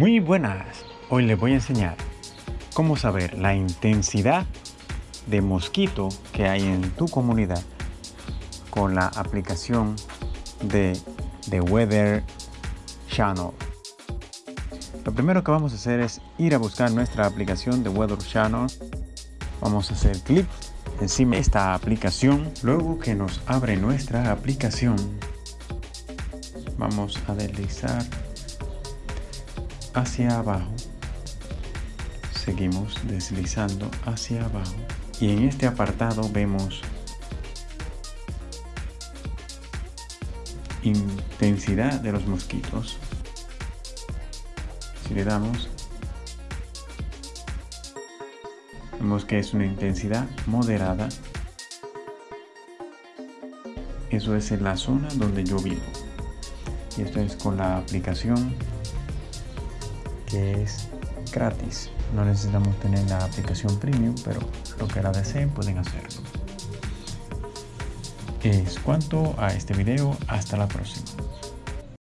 Muy buenas, hoy les voy a enseñar cómo saber la intensidad de mosquito que hay en tu comunidad con la aplicación de The Weather Channel. Lo primero que vamos a hacer es ir a buscar nuestra aplicación de Weather Channel. Vamos a hacer clic encima de esta aplicación. Luego que nos abre nuestra aplicación, vamos a deslizar hacia abajo. Seguimos deslizando hacia abajo. Y en este apartado vemos intensidad de los mosquitos. Si le damos vemos que es una intensidad moderada. Eso es en la zona donde yo vivo. Y esto es con la aplicación que es gratis. No necesitamos tener la aplicación premium, pero lo que la deseen pueden hacerlo. Es cuanto a este video. Hasta la próxima.